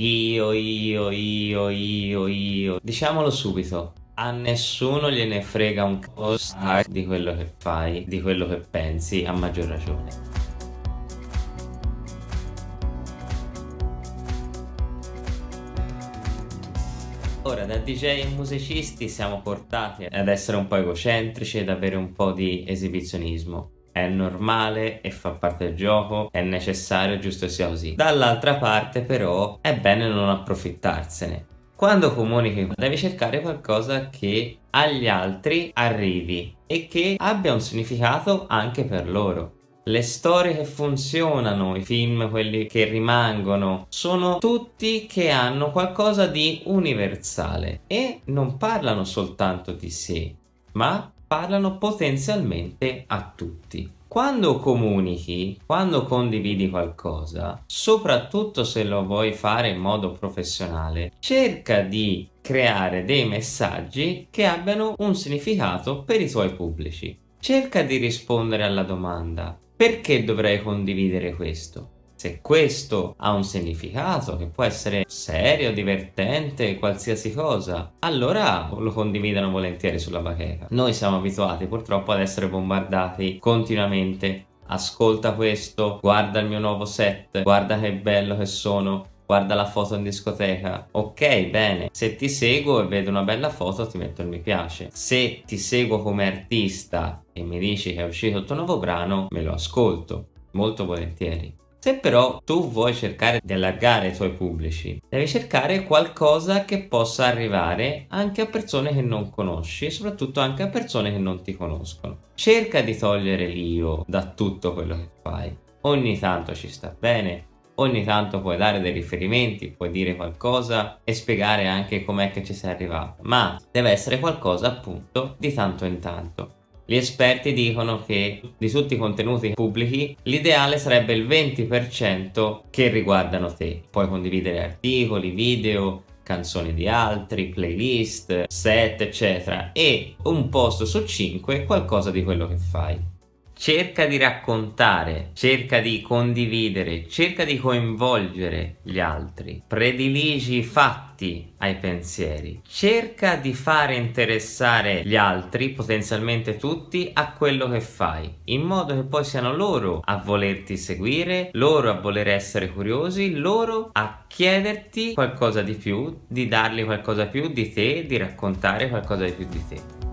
Io, io, io, io, io. Diciamolo subito. A nessuno gliene frega un cazzo di quello che fai, di quello che pensi, a maggior ragione. Ora da DJ e musicisti siamo portati ad essere un po' egocentrici ed avere un po' di esibizionismo è normale e fa parte del gioco, è necessario, giusto sia così. Dall'altra parte però è bene non approfittarsene. Quando comunichi devi cercare qualcosa che agli altri arrivi e che abbia un significato anche per loro. Le storie che funzionano, i film, quelli che rimangono, sono tutti che hanno qualcosa di universale e non parlano soltanto di sé, ma parlano potenzialmente a tutti. Quando comunichi, quando condividi qualcosa, soprattutto se lo vuoi fare in modo professionale, cerca di creare dei messaggi che abbiano un significato per i tuoi pubblici. Cerca di rispondere alla domanda perché dovrei condividere questo? Se questo ha un significato che può essere serio, divertente, qualsiasi cosa, allora lo condividono volentieri sulla bacheca. Noi siamo abituati purtroppo ad essere bombardati continuamente. Ascolta questo, guarda il mio nuovo set, guarda che bello che sono, guarda la foto in discoteca ok bene se ti seguo e vedo una bella foto ti metto il mi piace se ti seguo come artista e mi dici che è uscito il tuo nuovo brano me lo ascolto molto volentieri se però tu vuoi cercare di allargare i tuoi pubblici, devi cercare qualcosa che possa arrivare anche a persone che non conosci e soprattutto anche a persone che non ti conoscono. Cerca di togliere l'io da tutto quello che fai. Ogni tanto ci sta bene, ogni tanto puoi dare dei riferimenti, puoi dire qualcosa e spiegare anche com'è che ci sei arrivato, ma deve essere qualcosa appunto di tanto in tanto. Gli esperti dicono che di tutti i contenuti pubblici l'ideale sarebbe il 20% che riguardano te. Puoi condividere articoli, video, canzoni di altri, playlist, set eccetera e un posto su 5 qualcosa di quello che fai cerca di raccontare, cerca di condividere, cerca di coinvolgere gli altri, prediligi i fatti ai pensieri, cerca di fare interessare gli altri, potenzialmente tutti, a quello che fai, in modo che poi siano loro a volerti seguire, loro a voler essere curiosi, loro a chiederti qualcosa di più, di dargli qualcosa più di te, di raccontare qualcosa di più di te.